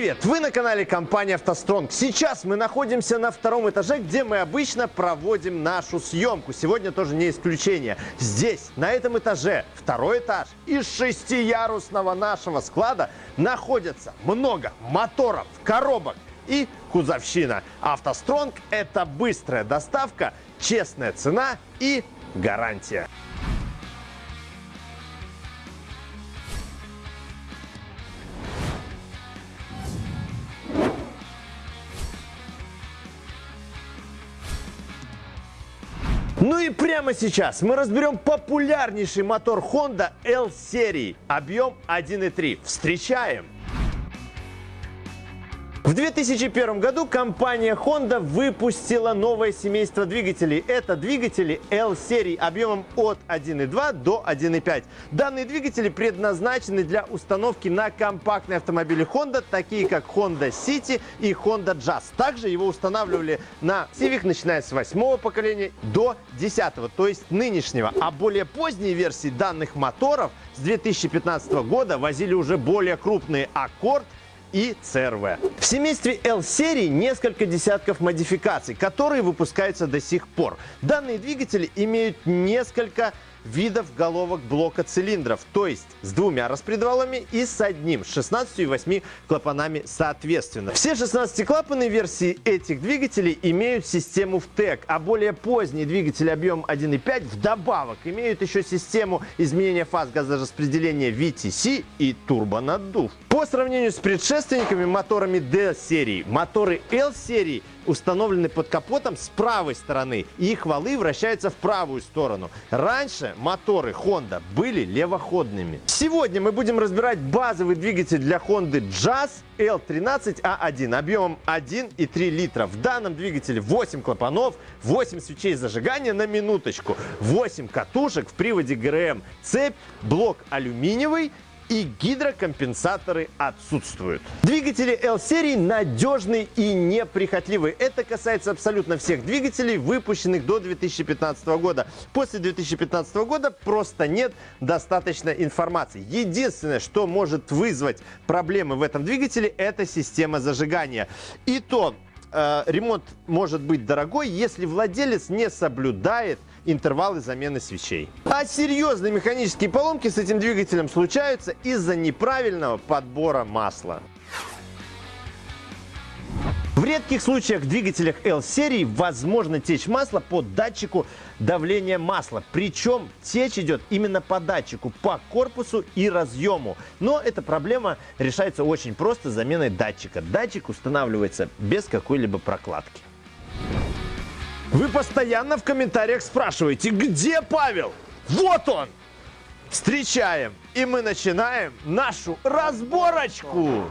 Привет! Вы на канале компании «АвтоСтронг». Сейчас мы находимся на втором этаже, где мы обычно проводим нашу съемку. Сегодня тоже не исключение. Здесь, на этом этаже, второй этаж, из шестиярусного нашего склада находится много моторов, коробок и кузовщина. «АвтоСтронг» – это быстрая доставка, честная цена и гарантия. Ну и прямо сейчас мы разберем популярнейший мотор Honda L-серии, объем 1.3. Встречаем! В 2001 году компания Honda выпустила новое семейство двигателей. Это двигатели L-серии объемом от 1.2 до 1.5. Данные двигатели предназначены для установки на компактные автомобили Honda, такие как Honda City и Honda Jazz. Также его устанавливали на Civic, начиная с 8 поколения до 10, то есть нынешнего. А более поздние версии данных моторов с 2015 года возили уже более крупные Accord и CRV. В семействе L-серии несколько десятков модификаций, которые выпускаются до сих пор. Данные двигатели имеют несколько видов головок блока цилиндров, то есть с двумя распредвалами и с одним, с 16 и 8 клапанами соответственно. Все 16-клапанные версии этих двигателей имеют систему ВТЭК, а более поздние двигатели объем 1.5 вдобавок имеют еще систему изменения фаз газораспределения VTC и турбонаддув. По сравнению с предшественниками моторами D-серии, моторы L-серии установлены под капотом с правой стороны, и их валы вращаются в правую сторону. Раньше моторы Honda были левоходными. Сегодня мы будем разбирать базовый двигатель для Honda Jazz L13A1 объемом 1,3 литра. В данном двигателе 8 клапанов, 8 свечей зажигания на минуточку, 8 катушек в приводе ГРМ, цепь, блок алюминиевый и гидрокомпенсаторы отсутствуют. Двигатели L-серии надежные и неприхотливые. Это касается абсолютно всех двигателей, выпущенных до 2015 года. После 2015 года просто нет достаточно информации. Единственное, что может вызвать проблемы в этом двигателе, это система зажигания. И то э, ремонт может быть дорогой, если владелец не соблюдает интервалы замены свечей. А серьезные механические поломки с этим двигателем случаются из-за неправильного подбора масла. В редких случаях в двигателях L-серии возможно течь масла по датчику давления масла. Причем течь идет именно по датчику, по корпусу и разъему. Но эта проблема решается очень просто заменой датчика. Датчик устанавливается без какой-либо прокладки. Вы постоянно в комментариях спрашиваете, где Павел? Вот он! Встречаем, и мы начинаем нашу разборочку.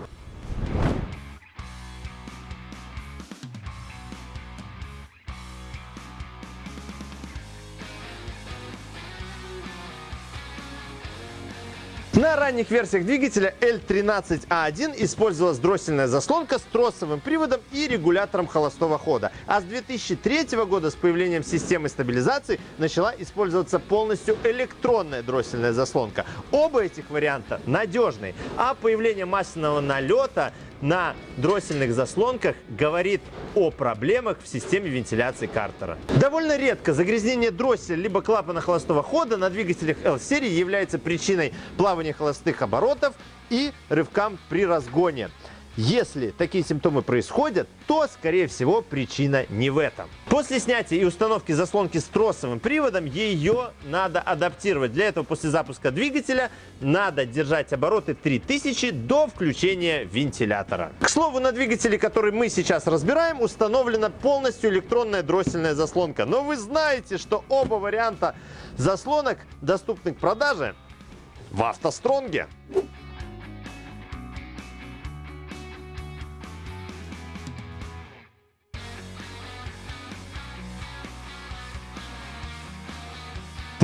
На ранних версиях двигателя L13A1 использовалась дроссельная заслонка с тросовым приводом и регулятором холостого хода. А с 2003 года с появлением системы стабилизации начала использоваться полностью электронная дроссельная заслонка. Оба этих варианта надежные, а появление масляного налета на дроссельных заслонках говорит о проблемах в системе вентиляции картера. Довольно редко загрязнение дросселя либо клапана холостого хода на двигателях L-серии является причиной плавания холостых оборотов и рывкам при разгоне. Если такие симптомы происходят, то, скорее всего, причина не в этом. После снятия и установки заслонки с тросовым приводом ее надо адаптировать. Для этого после запуска двигателя надо держать обороты 3000 до включения вентилятора. К слову, на двигателе, который мы сейчас разбираем, установлена полностью электронная дроссельная заслонка. Но вы знаете, что оба варианта заслонок доступны к продаже в автостронге.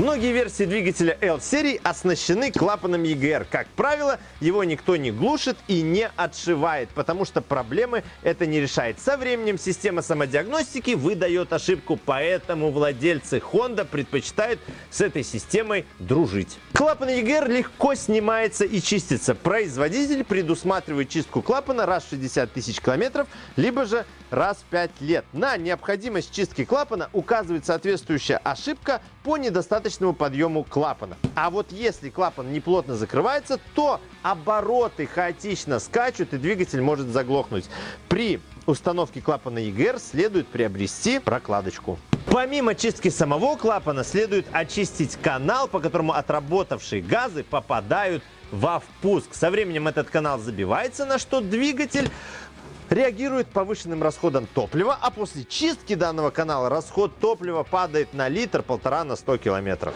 Многие версии двигателя L-серии оснащены клапаном EGR. Как правило, его никто не глушит и не отшивает, потому что проблемы это не решает. Со временем система самодиагностики выдает ошибку, поэтому владельцы Honda предпочитают с этой системой дружить. Клапан EGR легко снимается и чистится. Производитель предусматривает чистку клапана раз в 60 тысяч километров, либо же раз в 5 лет. На необходимость чистки клапана указывает соответствующая ошибка по недостаточному подъему клапана. А вот если клапан неплотно закрывается, то обороты хаотично скачут и двигатель может заглохнуть. При установке клапана EGR следует приобрести прокладочку. Помимо чистки самого клапана, следует очистить канал, по которому отработавшие газы попадают во впуск. Со временем этот канал забивается, на что двигатель реагирует повышенным расходом топлива, а после чистки данного канала расход топлива падает на литр-полтора на 100 километров.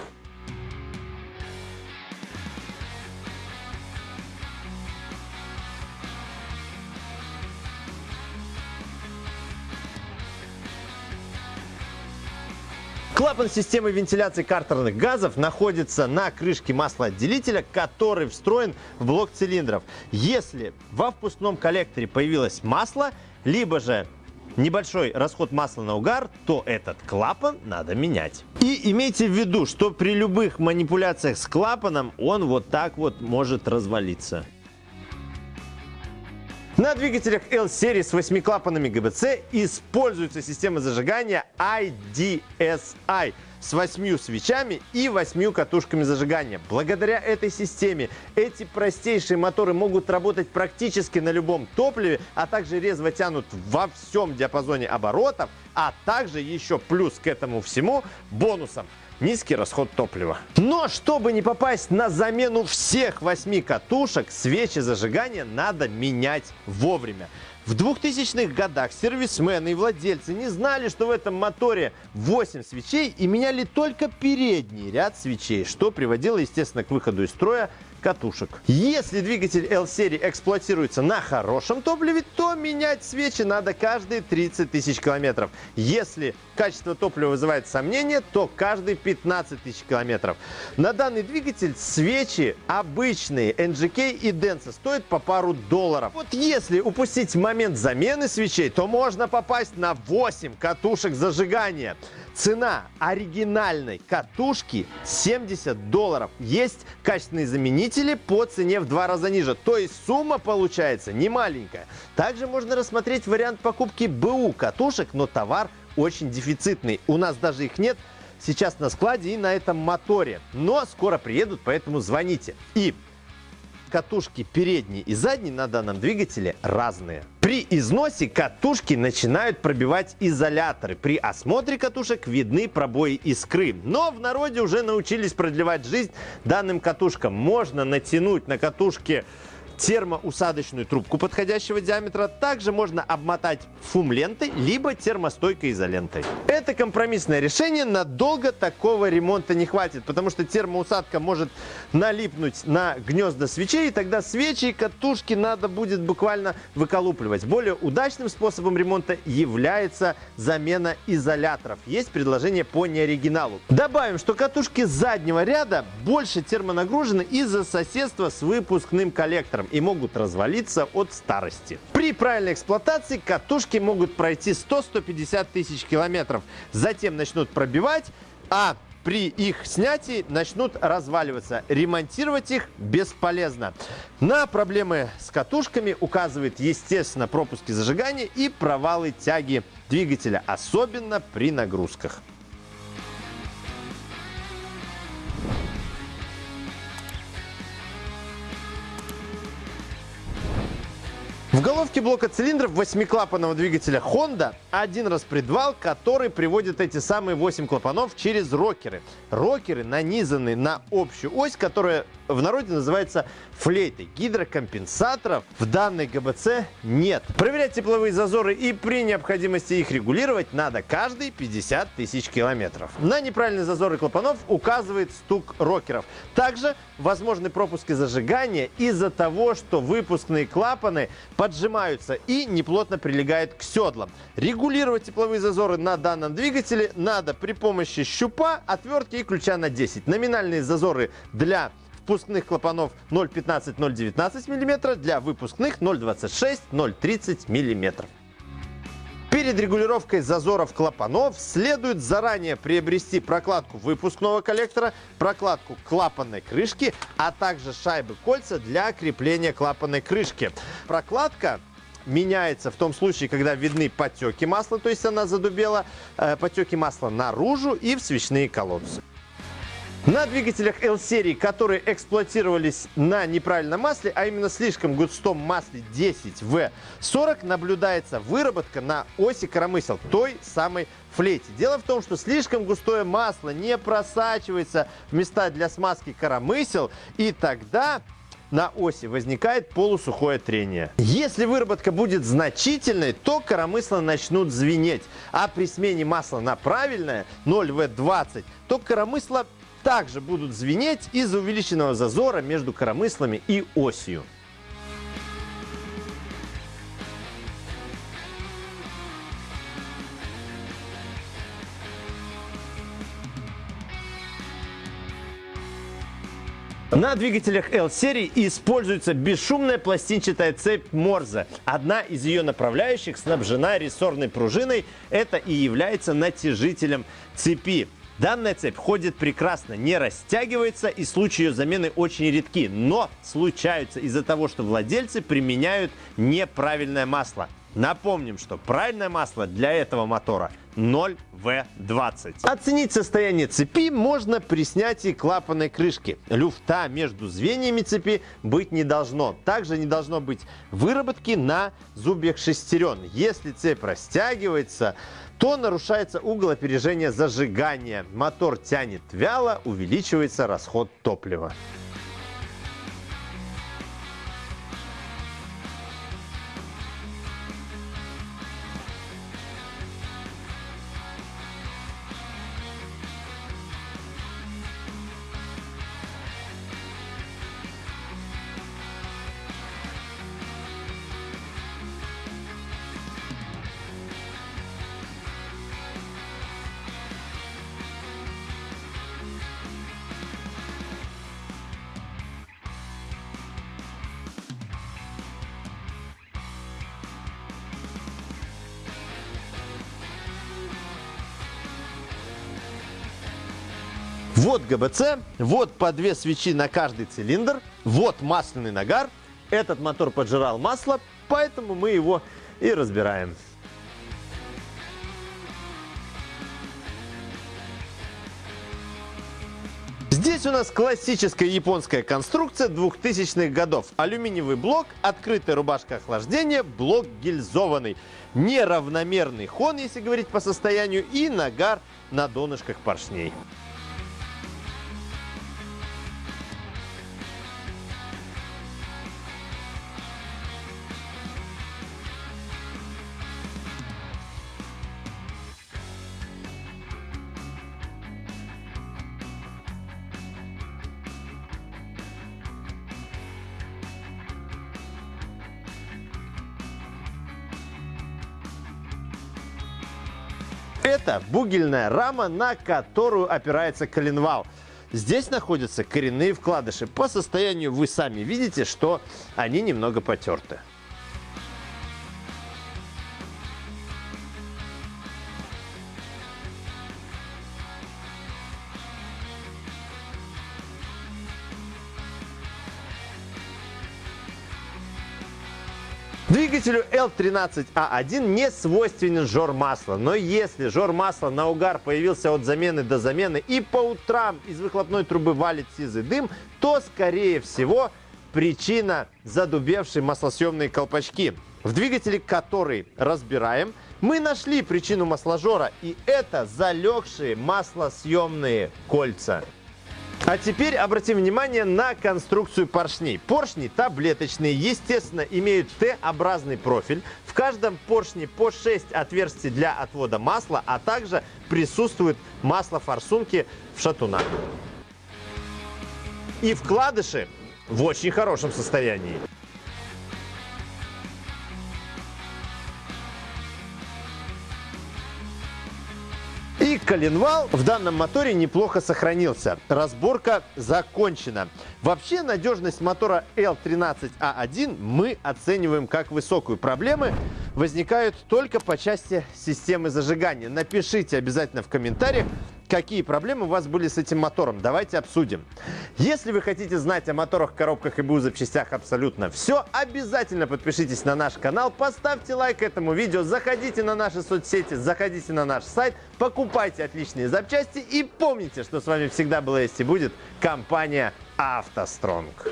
Клапан системы вентиляции картерных газов находится на крышке маслоотделителя, который встроен в блок цилиндров. Если во впускном коллекторе появилось масло, либо же небольшой расход масла на угар, то этот клапан надо менять. И имейте в виду, что при любых манипуляциях с клапаном он вот так вот может развалиться. На двигателях L-серии с 8 клапанами ГБЦ используется система зажигания IDSI с 8 свечами и 8 катушками зажигания. Благодаря этой системе эти простейшие моторы могут работать практически на любом топливе, а также резво тянут во всем диапазоне оборотов, а также еще плюс к этому всему бонусом низкий расход топлива. Но чтобы не попасть на замену всех восьми катушек, свечи зажигания надо менять вовремя. В 2000-х годах сервисмены и владельцы не знали, что в этом моторе 8 свечей и меняли только передний ряд свечей, что приводило, естественно, к выходу из строя катушек. Если двигатель L-серии эксплуатируется на хорошем топливе, то менять свечи надо каждые 30 тысяч километров. Если качество топлива вызывает сомнения, то каждые 15 тысяч километров. На данный двигатель свечи обычные NGK и Denso стоят по пару долларов. Вот если упустить момент замены свечей, то можно попасть на 8 катушек зажигания. Цена оригинальной катушки 70 долларов. Есть качественные заменители по цене в два раза ниже. То есть сумма получается не маленькая. Также можно рассмотреть вариант покупки БУ катушек, но товар очень дефицитный. У нас даже их нет сейчас на складе и на этом моторе. Но скоро приедут, поэтому звоните. И катушки передние и задние на данном двигателе разные. При износе катушки начинают пробивать изоляторы. При осмотре катушек видны пробои искры. Но в народе уже научились продлевать жизнь данным катушкам. Можно натянуть на катушке термоусадочную трубку подходящего диаметра. Также можно обмотать фум-лентой, либо термостойкой изолентой. Это компромиссное решение. Надолго такого ремонта не хватит, потому что термоусадка может налипнуть на гнезда свечей, и тогда свечи и катушки надо будет буквально выколупливать. Более удачным способом ремонта является замена изоляторов. Есть предложение по неоригиналу. Добавим, что катушки заднего ряда больше термонагружены из-за соседства с выпускным коллектором и могут развалиться от старости. При правильной эксплуатации катушки могут пройти 100-150 тысяч километров, затем начнут пробивать, а при их снятии начнут разваливаться. Ремонтировать их бесполезно. На проблемы с катушками указывает, естественно, пропуски зажигания и провалы тяги двигателя, особенно при нагрузках. В головке блока цилиндров восьмиклапанного двигателя Honda один распредвал, который приводит эти самые 8 клапанов через рокеры. Рокеры нанизаны на общую ось, которая в народе называется флейтой. Гидрокомпенсаторов в данной ГБЦ нет. Проверять тепловые зазоры и при необходимости их регулировать надо каждые 50 тысяч километров. На неправильные зазоры клапанов указывает стук рокеров. Также возможны пропуски зажигания из-за того, что выпускные клапаны под поджимаются и неплотно прилегают к седлам. Регулировать тепловые зазоры на данном двигателе надо при помощи щупа, отвертки и ключа на 10. Номинальные зазоры для впускных клапанов 0,15-0,19 мм, для выпускных 0,26-0,30 мм. Перед регулировкой зазоров клапанов следует заранее приобрести прокладку выпускного коллектора, прокладку клапанной крышки, а также шайбы кольца для крепления клапанной крышки. Прокладка меняется в том случае, когда видны потеки масла, то есть она задубела, э, потеки масла наружу и в свечные колодцы. На двигателях L-серии, которые эксплуатировались на неправильном масле, а именно слишком густом масле 10В40, наблюдается выработка на оси коромысел, той самой флейте. Дело в том, что слишком густое масло не просачивается в места для смазки коромысел, и тогда на оси возникает полусухое трение. Если выработка будет значительной, то коромысла начнут звенеть, а при смене масла на правильное 0В20, то коромысла также будут звенеть из-за увеличенного зазора между коромыслами и осью. На двигателях L-серии используется бесшумная пластинчатая цепь Морзе. Одна из ее направляющих снабжена рессорной пружиной. Это и является натяжителем цепи. Данная цепь ходит прекрасно, не растягивается и случаи ее замены очень редки, но случаются из-за того, что владельцы применяют неправильное масло. Напомним, что правильное масло для этого мотора 0В20. Оценить состояние цепи можно при снятии клапанной крышки. Люфта между звеньями цепи быть не должно. Также не должно быть выработки на зубьях шестерен. Если цепь растягивается, то нарушается угол опережения зажигания. Мотор тянет вяло, увеличивается расход топлива. Вот ГБЦ, вот по две свечи на каждый цилиндр, вот масляный нагар. Этот мотор поджирал масло, поэтому мы его и разбираем. Здесь у нас классическая японская конструкция 2000-х годов. Алюминиевый блок, открытая рубашка охлаждения, блок гильзованный. Неравномерный хон, если говорить по состоянию, и нагар на донышках поршней. Это бугельная рама, на которую опирается коленвал. Здесь находятся коренные вкладыши. По состоянию вы сами видите, что они немного потерты. Двигателю L13A1 не свойственен жор масла, но если жор масла на угар появился от замены до замены и по утрам из выхлопной трубы валит сизый дым, то скорее всего причина задубевшие маслосъемные колпачки. В двигателе, который разбираем, мы нашли причину масложора, и это залегшие маслосъемные кольца. А теперь обратим внимание на конструкцию поршней. Поршни таблеточные, естественно, имеют Т-образный профиль. В каждом поршне по 6 отверстий для отвода масла, а также присутствует масло-форсунки в шатунах. И вкладыши в очень хорошем состоянии. Коленвал в данном моторе неплохо сохранился. Разборка закончена. Вообще надежность мотора L13A1 мы оцениваем как высокую. Проблемы возникают только по части системы зажигания. Напишите обязательно в комментариях, какие проблемы у вас были с этим мотором. Давайте обсудим. Если вы хотите знать о моторах, коробках и БУ запчастях абсолютно все, обязательно подпишитесь на наш канал, поставьте лайк этому видео, заходите на наши соцсети, заходите на наш сайт, покупайте отличные запчасти и помните, что с вами всегда была есть и будет компания «АвтоСтронг».